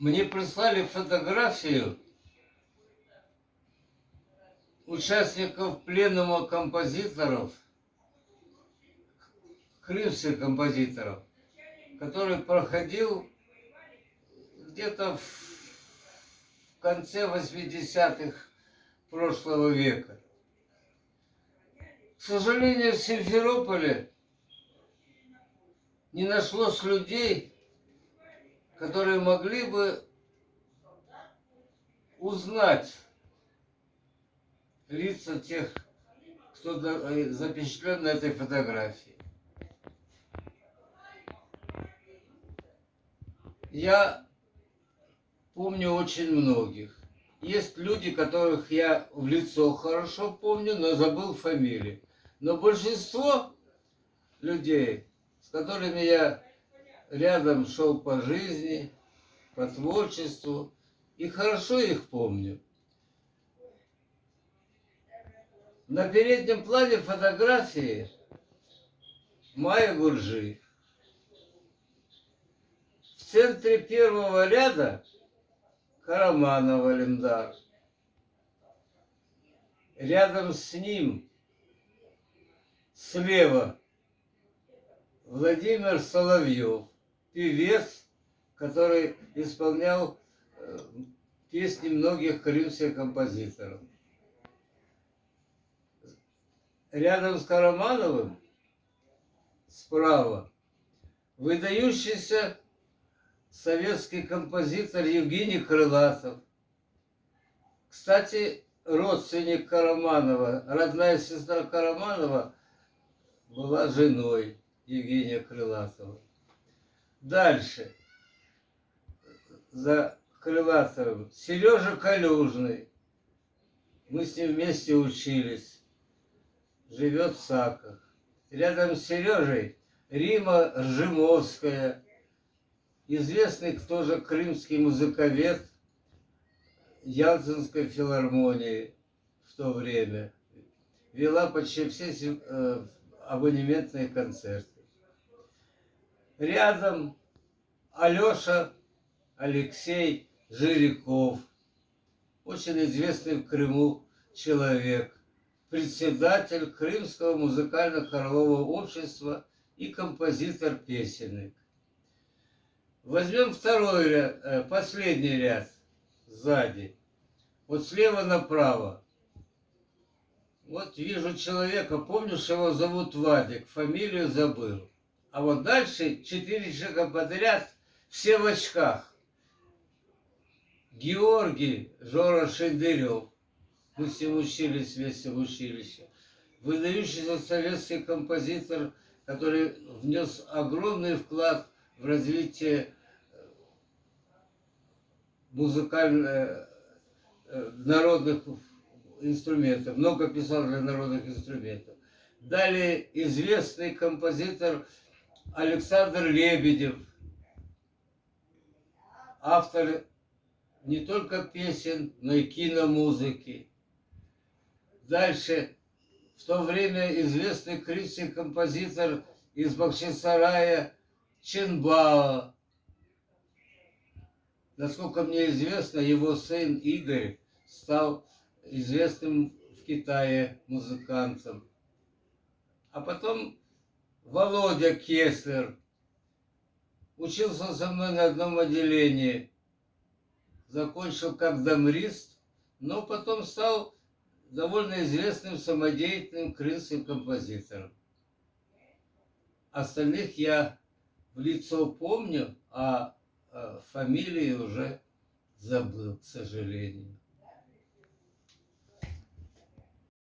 Мне прислали фотографию участников пленума композиторов, крымских композиторов, который проходил где-то в конце 80-х прошлого века. К сожалению, в Симферополе не нашлось людей, которые могли бы узнать лица тех, кто э, запечатлен на этой фотографии. Я помню очень многих. Есть люди, которых я в лицо хорошо помню, но забыл фамилии. Но большинство людей, с которыми я рядом шел по жизни, по творчеству, и хорошо их помню. На переднем плане фотографии Майя Гуржи. В центре первого ряда Караманова Лемдар. Рядом с ним, слева, Владимир Соловьев, певец, который исполнял э, песни многих крымских композиторов рядом с Карамановым, справа, выдающийся советский композитор Евгений Крылатов. Кстати, родственник Караманова, родная сестра Караманова была женой Евгения Крылатова. Дальше. За Крылатовым. Сережа Калюжный. Мы с ним вместе учились живет в Саках. Рядом с Сережей Рима Ржимовская, известный тоже крымский музыковед Ялтинской филармонии в то время. Вела почти все э, абонементные концерты. Рядом Алеша Алексей Жириков, очень известный в Крыму человек председатель Крымского музыкально-хорового общества и композитор-песенник. Возьмем второй ряд, э, последний ряд сзади. Вот слева направо. Вот вижу человека, помню, что его зовут Вадик, фамилию забыл. А вот дальше четыре человека подряд, все в очках. Георгий Жора Шендерев, мы с ним учились вместе в училище. Выдающийся советский композитор, который внес огромный вклад в развитие э, музыкальных э, народных инструментов. Много писал для народных инструментов. Далее известный композитор Александр Лебедев, автор не только песен, но и киномузыки. Дальше, в то время известный крымский композитор из Бахчисарая Ченбао. Насколько мне известно, его сын Игорь стал известным в Китае музыкантом. А потом Володя Кеслер учился со мной на одном отделении, закончил как дамрист, но потом стал довольно известным самодеятельным крымским композитором. Остальных я в лицо помню, а, а фамилии уже забыл, к сожалению.